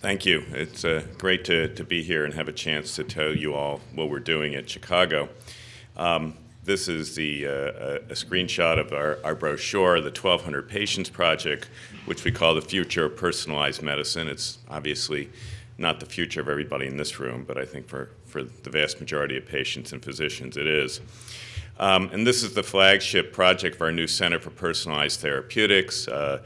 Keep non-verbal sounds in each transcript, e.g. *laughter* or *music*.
Thank you. It's uh, great to, to be here and have a chance to tell you all what we're doing at Chicago. Um, this is the, uh, a screenshot of our, our brochure, the 1200 Patients Project, which we call the future of personalized medicine. It's obviously not the future of everybody in this room, but I think for, for the vast majority of patients and physicians it is. Um, and this is the flagship project of our new Center for Personalized Therapeutics. Uh,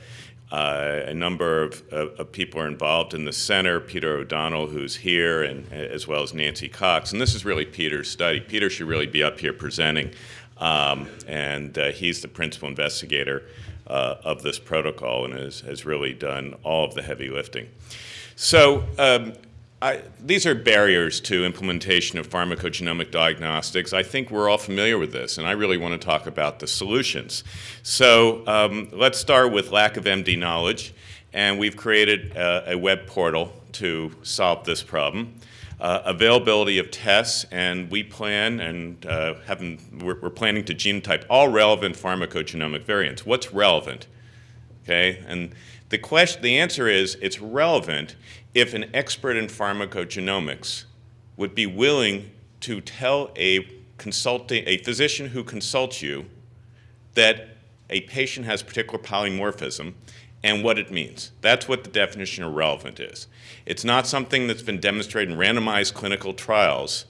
uh, a number of, of, of, people are involved in the center, Peter O'Donnell, who's here, and as well as Nancy Cox. And this is really Peter's study. Peter should really be up here presenting, um, and uh, he's the principal investigator uh, of this protocol and has, has really done all of the heavy lifting. So um, I, these are barriers to implementation of pharmacogenomic diagnostics. I think we're all familiar with this, and I really want to talk about the solutions. So um, let's start with lack of MD knowledge, and we've created a, web portal to solve this problem. Uh, availability of tests, and we plan and uh, we're, we're, planning to genotype all relevant pharmacogenomic variants. What's relevant? Okay, and the question, the answer is it's relevant if an expert in pharmacogenomics would be willing to tell a consulting, a physician who consults you that a patient has particular polymorphism and what it means. That's what the definition of relevant is. It's not something that's been demonstrated in randomized clinical trials.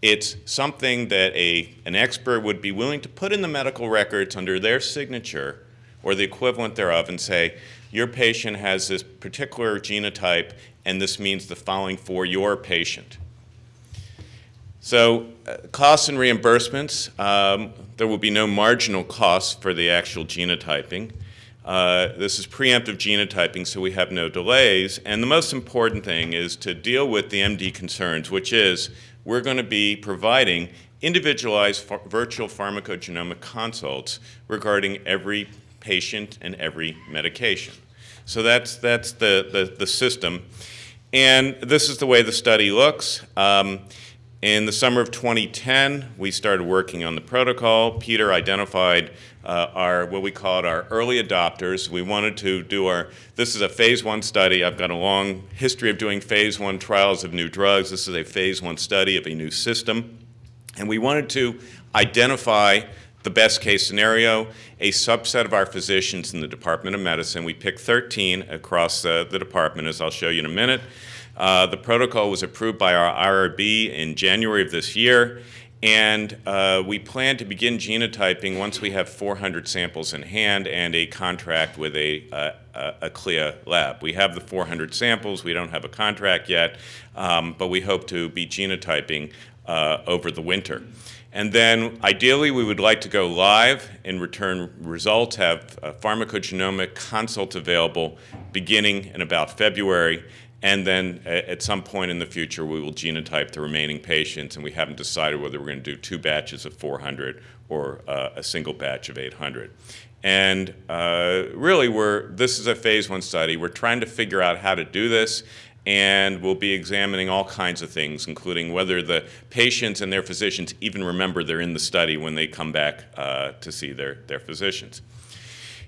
It's something that a, an expert would be willing to put in the medical records under their signature or the equivalent thereof and say, your patient has this particular genotype and this means the following for your patient. So uh, costs and reimbursements, um, there will be no marginal costs for the actual genotyping. Uh, this is preemptive genotyping, so we have no delays. And the most important thing is to deal with the MD concerns, which is we're going to be providing individualized virtual pharmacogenomic consults regarding every patient and every medication. So that's, that's the, the, the system. And this is the way the study looks. Um, in the summer of 2010, we started working on the protocol. Peter identified uh, our, what we called our early adopters. We wanted to do our, this is a phase one study. I've got a long history of doing phase one trials of new drugs. This is a phase one study of a new system. And we wanted to identify the best case scenario, a subset of our physicians in the Department of Medicine. We picked 13 across uh, the department, as I'll show you in a minute. Uh, the protocol was approved by our IRB in January of this year, and uh, we plan to begin genotyping once we have 400 samples in hand and a contract with a, a, a CLIA lab. We have the 400 samples. We don't have a contract yet, um, but we hope to be genotyping uh, over the winter. And then ideally we would like to go live and return results, have a pharmacogenomic consult available beginning in about February. And then at some point in the future we will genotype the remaining patients and we haven't decided whether we're going to do two batches of 400 or uh, a single batch of 800. And uh, really, we're, this is a phase one study. We're trying to figure out how to do this and we'll be examining all kinds of things, including whether the patients and their physicians even remember they're in the study when they come back uh, to see their, their physicians.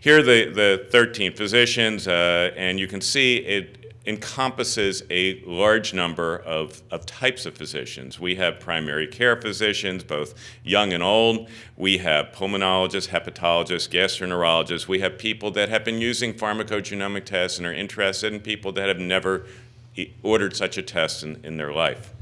Here are the, the 13 physicians, uh, and you can see it encompasses a large number of, of types of physicians. We have primary care physicians, both young and old. We have pulmonologists, hepatologists, gastroenterologists. We have people that have been using pharmacogenomic tests and are interested in people that have never ordered such a test in, in their life.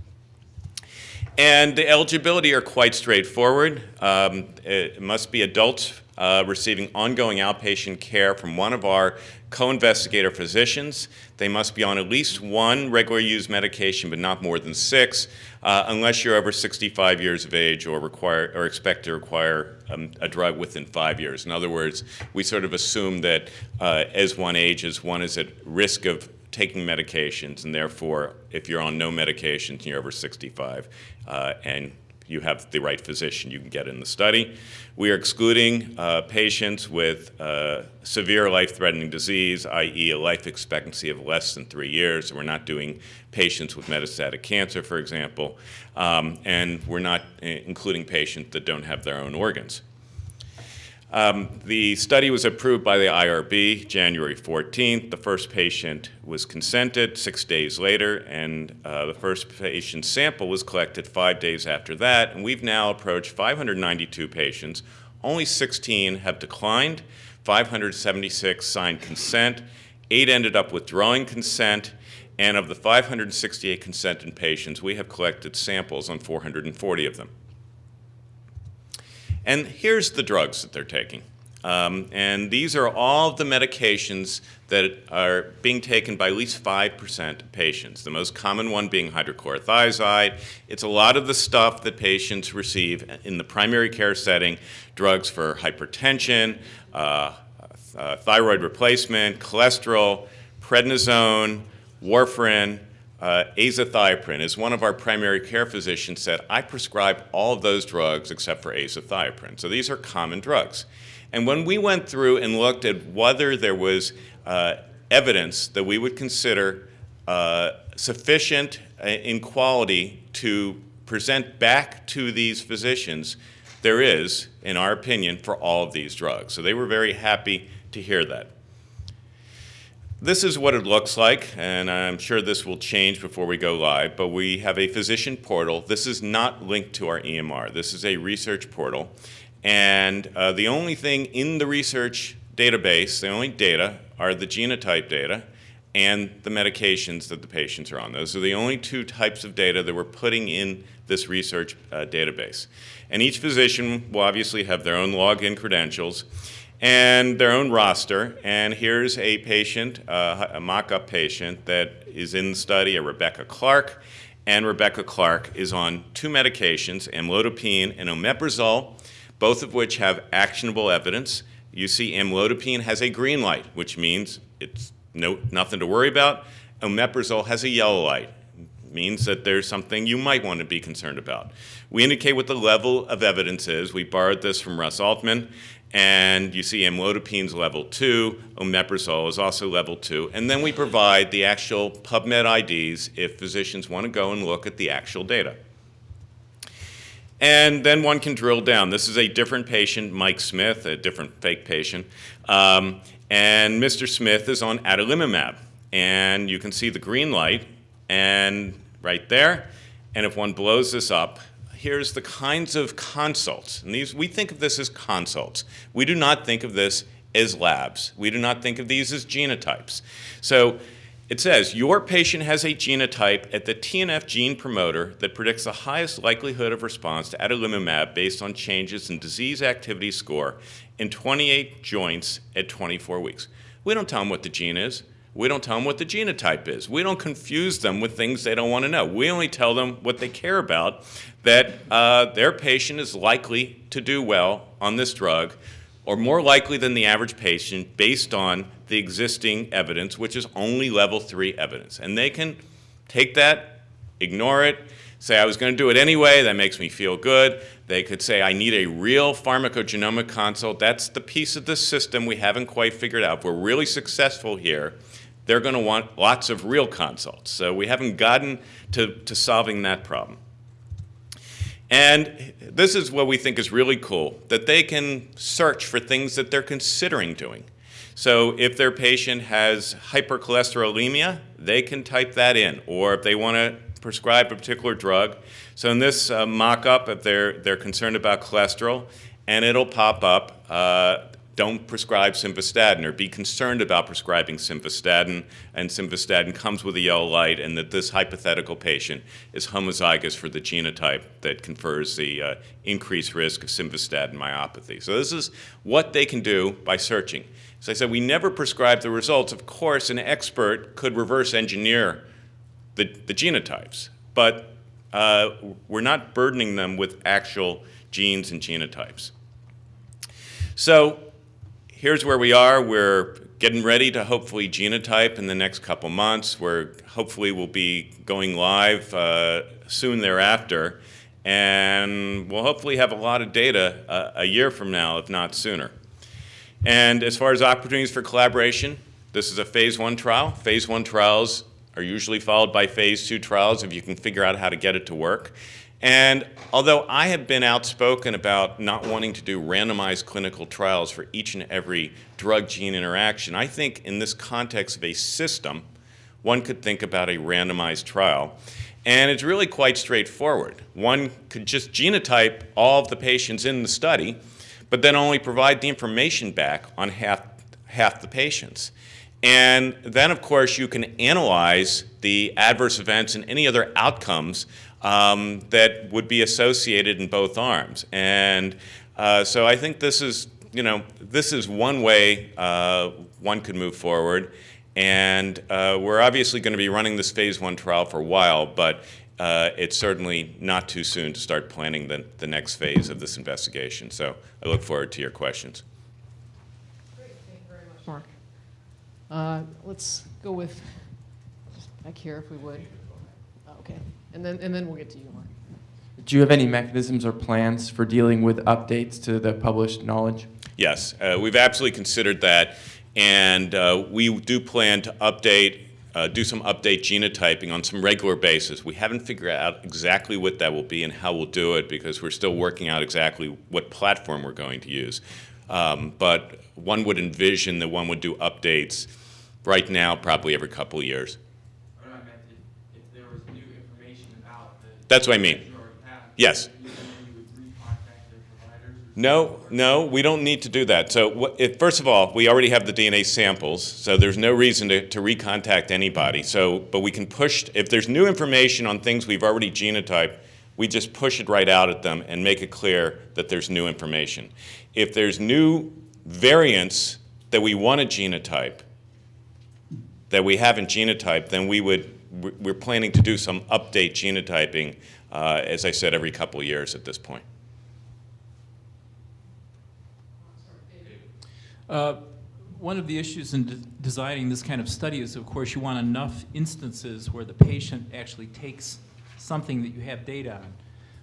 And the eligibility are quite straightforward. Um, it must be adults uh, receiving ongoing outpatient care from one of our co-investigator physicians. They must be on at least one regularly used medication, but not more than six, uh, unless you're over 65 years of age or require or expect to require um, a drug within five years. In other words, we sort of assume that uh, as one ages, one is at risk of taking medications, and therefore, if you're on no medications and you're over 65 uh, and you have the right physician, you can get in the study. We are excluding uh, patients with uh, severe life-threatening disease, i.e. a life expectancy of less than three years. we're not doing patients with metastatic cancer, for example, um, and we're not uh, including patients that don't have their own organs. Um, the study was approved by the IRB January 14th. The first patient was consented six days later, and uh, the first patient sample was collected five days after that. And we've now approached 592 patients. Only 16 have declined, 576 signed consent, eight ended up withdrawing consent, and of the 568 consented patients, we have collected samples on 440 of them. And here's the drugs that they're taking. Um, and these are all the medications that are being taken by at least 5% of patients, the most common one being hydrochlorothiazide. It's a lot of the stuff that patients receive in the primary care setting, drugs for hypertension, uh, uh, thyroid replacement, cholesterol, prednisone, warfarin, uh, azathioprine, as one of our primary care physicians said, I prescribe all of those drugs except for azathioprine. So these are common drugs. And when we went through and looked at whether there was uh, evidence that we would consider uh, sufficient uh, in quality to present back to these physicians, there is, in our opinion, for all of these drugs. So they were very happy to hear that. This is what it looks like, and I'm sure this will change before we go live, but we have a physician portal. This is not linked to our EMR. This is a research portal. And uh, the only thing in the research database, the only data, are the genotype data and the medications that the patients are on. Those are the only two types of data that we're putting in this research uh, database. And each physician will obviously have their own login credentials and their own roster. And here's a patient, uh, a mock-up patient that is in the study, a Rebecca Clark. And Rebecca Clark is on two medications, amlodipine and omeprazole, both of which have actionable evidence. You see amlodipine has a green light, which means it's no, nothing to worry about. Omeprazole has a yellow light, means that there's something you might want to be concerned about. We indicate what the level of evidence is. We borrowed this from Russ Altman, and you see amlodipine's level 2, omeprazole is also level 2, and then we provide the actual PubMed IDs if physicians want to go and look at the actual data. And then one can drill down. This is a different patient, Mike Smith, a different fake patient. Um, and Mr. Smith is on adalimumab. And you can see the green light and right there. And if one blows this up, here's the kinds of consults. And these, we think of this as consults. We do not think of this as labs. We do not think of these as genotypes. So it says your patient has a genotype at the TNF gene promoter that predicts the highest likelihood of response to adalimumab based on changes in disease activity score in 28 joints at 24 weeks. We don't tell them what the gene is. We don't tell them what the genotype is. We don't confuse them with things they don't want to know. We only tell them what they care about, that uh, their patient is likely to do well on this drug, or more likely than the average patient based on the existing evidence, which is only level three evidence. And they can take that, ignore it, say, I was going to do it anyway, that makes me feel good. They could say, I need a real pharmacogenomic consult. That's the piece of the system we haven't quite figured out. If we're really successful here, they're going to want lots of real consults. So we haven't gotten to, to solving that problem. And this is what we think is really cool, that they can search for things that they're considering doing. So if their patient has hypercholesterolemia, they can type that in. Or if they want to prescribe a particular drug. So in this uh, mock-up, if they're, they're concerned about cholesterol, and it'll pop up uh, don't prescribe simvastatin or be concerned about prescribing simvastatin and simvastatin comes with a yellow light and that this hypothetical patient is homozygous for the genotype that confers the uh, increased risk of simvastatin myopathy. So this is what they can do by searching. As I said, we never prescribe the results. Of course, an expert could reverse engineer the, the genotypes, but uh, we're not burdening them with actual genes and genotypes. So here's where we are. We're getting ready to hopefully genotype in the next couple months. We're hopefully will be going live uh, soon thereafter. And we'll hopefully have a lot of data uh, a year from now, if not sooner. And as far as opportunities for collaboration, this is a phase one trial. Phase one trials are usually followed by phase two trials if you can figure out how to get it to work. And although I have been outspoken about not wanting to do randomized clinical trials for each and every drug-gene interaction, I think in this context of a system, one could think about a randomized trial. And it's really quite straightforward. One could just genotype all of the patients in the study, but then only provide the information back on half, half the patients. And then, of course, you can analyze the adverse events and any other outcomes um, that would be associated in both arms. And uh, so I think this is, you know, this is one way uh, one could move forward. And uh, we're obviously going to be running this phase one trial for a while, but uh, it's certainly not too soon to start planning the, the next phase of this investigation. So I look forward to your questions. Great, thank you very much, Mark. Uh, Let's go with, just back here if we would. Oh, Okay, and then, and then we'll get to you, Mark. Do you have any mechanisms or plans for dealing with updates to the published knowledge? Yes, uh, we've absolutely considered that, and uh, we do plan to update, uh, do some update genotyping on some regular basis. We haven't figured out exactly what that will be and how we'll do it because we're still working out exactly what platform we're going to use. Um, but one would envision that one would do updates right now, probably every couple of years. Meant if, if there was new information about the. That's what I mean. Yes. No, no, we don't need to do that. So, if, first of all, we already have the DNA samples, so there's no reason to, to recontact anybody. So, but we can push, if there's new information on things we've already genotyped, we just push it right out at them and make it clear that there's new information. If there's new variants that we want to genotype, that we haven't genotyped, then we would, we're planning to do some update genotyping, uh, as I said, every couple years at this point. Uh, One of the issues in de- designing this kind of study is, of course, you want enough instances where the patient actually takes something that you have data on.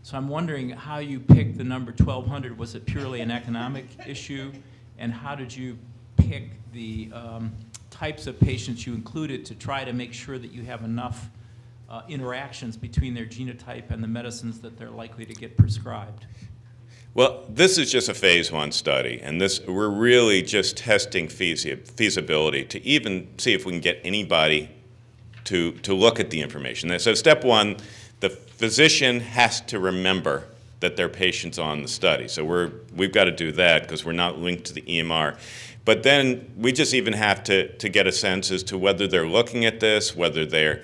So I'm wondering how you picked the number 1,200. Was it purely an economic *laughs* issue? And how did you pick the um, types of patients you included to try to make sure that you have enough uh, interactions between their genotype and the medicines that they're likely to get prescribed? Well, this is just a phase one study, and this we're really just testing feasi- feasibility to even see if we can get anybody to, to look at the information. So step one, the physician has to remember that their patient's on the study. So we're, we've got to do that because we're not linked to the EMR. But then we just even have to, to get a sense as to whether they're looking at this, whether they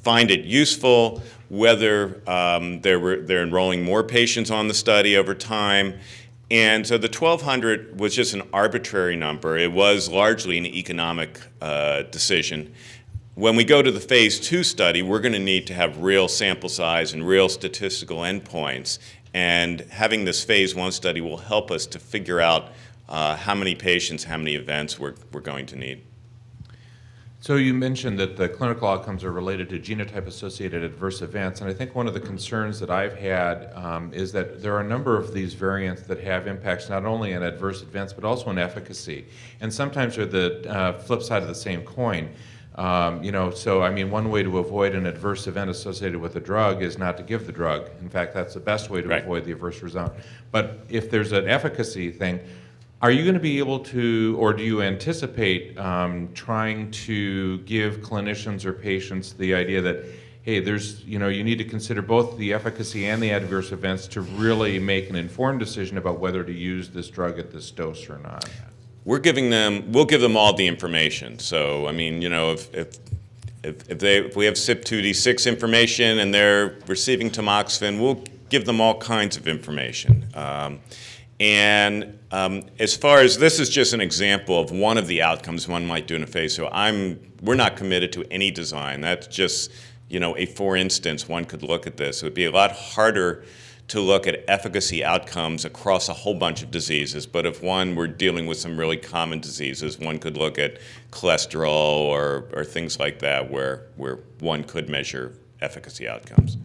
find it useful, whether um, they're, they're enrolling more patients on the study over time. And so the 1,200 was just an arbitrary number. It was largely an economic uh, decision. When we go to the phase two study, we're going to need to have real sample size and real statistical endpoints. And having this phase one study will help us to figure out uh, how many patients, how many events we're, we're going to need. So you mentioned that the clinical outcomes are related to genotype-associated adverse events, and I think one of the concerns that I've had um, is that there are a number of these variants that have impacts not only on adverse events but also on efficacy, and sometimes they're the uh, flip side of the same coin. Um, you know, so I mean, one way to avoid an adverse event associated with a drug is not to give the drug. In fact, that's the best way to Right. avoid the adverse result. But if there's an efficacy thing, are you going to be able to, or do you anticipate um, trying to give clinicians or patients the idea that, hey, there's, you know, you need to consider both the efficacy and the adverse events to really make an informed decision about whether to use this drug at this dose or not? We're giving them, we'll give them all the information. So, I mean, you know, if, if, if, if they, if we have CYP2D6 information and they're receiving tamoxifen, we'll give them all kinds of information. Um, and um, as far as this is just an example of one of the outcomes one might do in a phase, so I'm, we're not committed to any design. That's just, you know, a for instance, one could look at this. It would be a lot harder to look at efficacy outcomes across a whole bunch of diseases. But if one were dealing with some really common diseases, one could look at cholesterol or, or things like that where, where one could measure efficacy outcomes.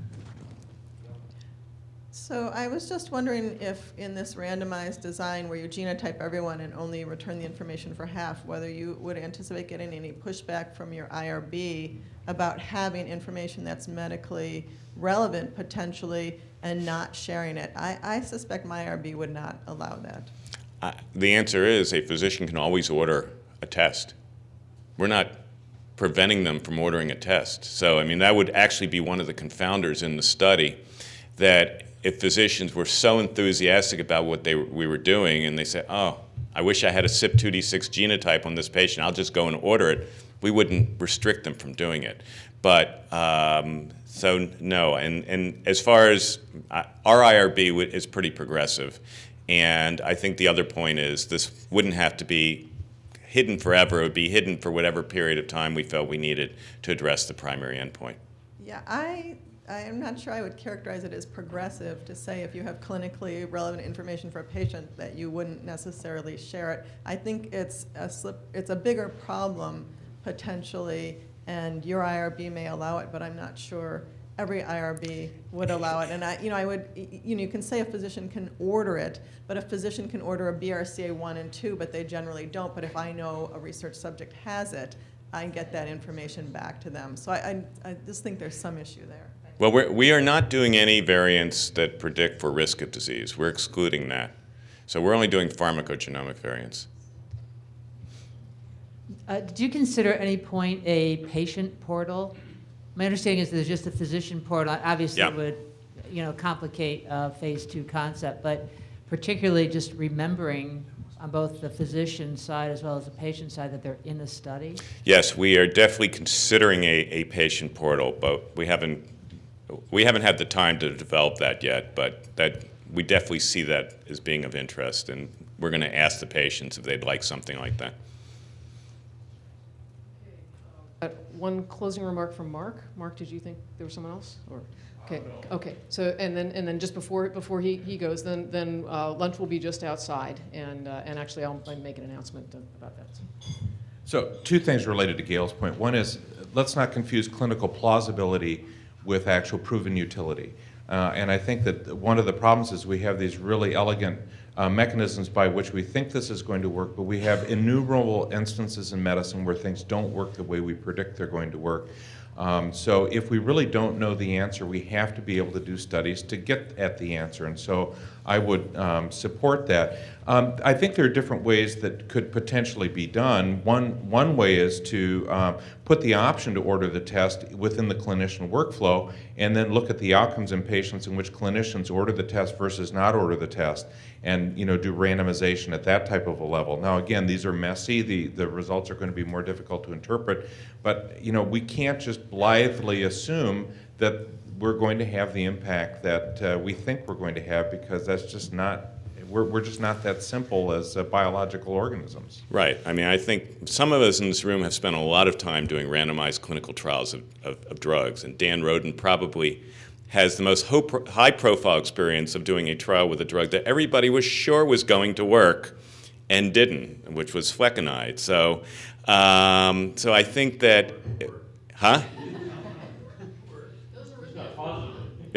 So I was just wondering if in this randomized design where you genotype everyone and only return the information for half, whether you would anticipate getting any pushback from your IRB about having information that's medically relevant potentially and not sharing it. I, I suspect my IRB would not allow that. Uh, The answer is a physician can always order a test. We're not preventing them from ordering a test. So, I mean, that would actually be one of the confounders in the study, that if physicians were so enthusiastic about what they, we were doing and they said, oh, I wish I had a CYP2D6 genotype on this patient, I'll just go and order it, we wouldn't restrict them from doing it. But, um, so no, and, and as far as, uh, our IRB is pretty progressive. And I think the other point is this wouldn't have to be hidden forever. It would be hidden for whatever period of time we felt we needed to address the primary endpoint. Yeah, I, I am not sure I would characterize it as progressive to say if you have clinically relevant information for a patient that you wouldn't necessarily share it. I think it's a slip, it's a bigger problem potentially, and your IRB may allow it, but I'm not sure every IRB would allow it. And I, you know, I would, you know, you can say a physician can order it, but a physician can order a BRCA one and two, but they generally don't. But if I know a research subject has it, I get that information back to them. So I, I, I just think there's some issue there. Well, we're, we are not doing any variants that predict for risk of disease. We're excluding that. So we're only doing pharmacogenomic variants. Uh, Did you consider at any point a patient portal? My understanding is there's just a physician portal. Obviously, Yeah. it would, you know, complicate uh, phase two concept, but particularly just remembering on both the physician side as well as the patient side that they're in the study? Yes, we are definitely considering a, a patient portal, but we haven't, we haven't had the time to develop that yet, but that, we definitely see that as being of interest, and we're going to ask the patients if they'd like something like that. Uh, One closing remark from Mark. Mark, did you think there was someone else? Or, okay, okay. So, and then, and then just before, before he, he goes, then, then uh, lunch will be just outside. And, uh, and actually, I'll I'll make an announcement about that. So two things related to Gail's point. One is, let's not confuse clinical plausibility with actual proven utility. Uh, and I think that one of the problems is we have these really elegant uh, mechanisms by which we think this is going to work, but we have innumerable instances in medicine where things don't work the way we predict they're going to work. Um, so if we really don't know the answer, we have to be able to do studies to get at the answer. And so I would um, support that. Um, I think there are different ways that could potentially be done. One, one way is to um, put the option to order the test within the clinician workflow and then look at the outcomes in patients in which clinicians order the test versus not order the test and you know do randomization at that type of a level. Now again, these are messy. The the results are going to be more difficult to interpret, but you know we can't just blithely assume that we're going to have the impact that uh, we think we're going to have because that's just not we're, we're just not that simple as uh, biological organisms. Right. I mean, I think some of us in this room have spent a lot of time doing randomized clinical trials of, of, of drugs, and Dan Roden probably has the most high-profile experience of doing a trial with a drug that everybody was sure was going to work and didn't, which was flecainide. So, um, so I think that, huh?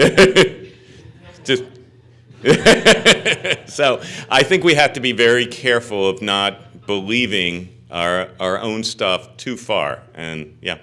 *laughs* Just. *laughs* so I think we have to be very careful of not believing our, our own stuff too far. And yeah.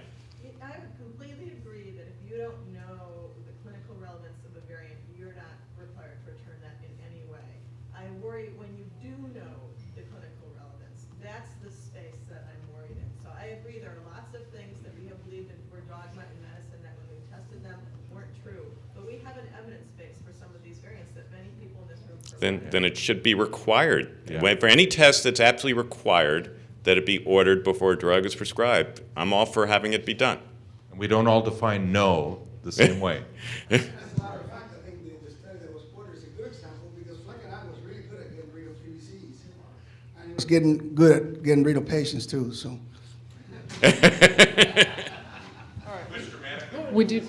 I would completely agree that if you don't know the clinical relevance of a variant, you're not required to return that in any way. I worry when you do know the clinical relevance, that's the space that I'm worried in. So I agree, there are lots of things that we have believed in, were dogma in medicine that when we tested them weren't true. But we have an evidence base for some of these variants that many people in this room. Then, then it should be required. Yeah. For any test that's absolutely required, that it be ordered before a drug is prescribed. I'm all for having it be done. And we don't all define no the same way. *laughs* As a matter of fact, I think the, the study that was quoted is a good example because flecainide was really good at getting rid of PVCs. And it was getting good at getting rid of patients too, so. *laughs* We do,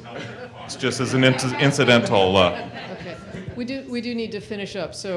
It's just as an incidental. Uh, okay. We do, we do need to finish up. So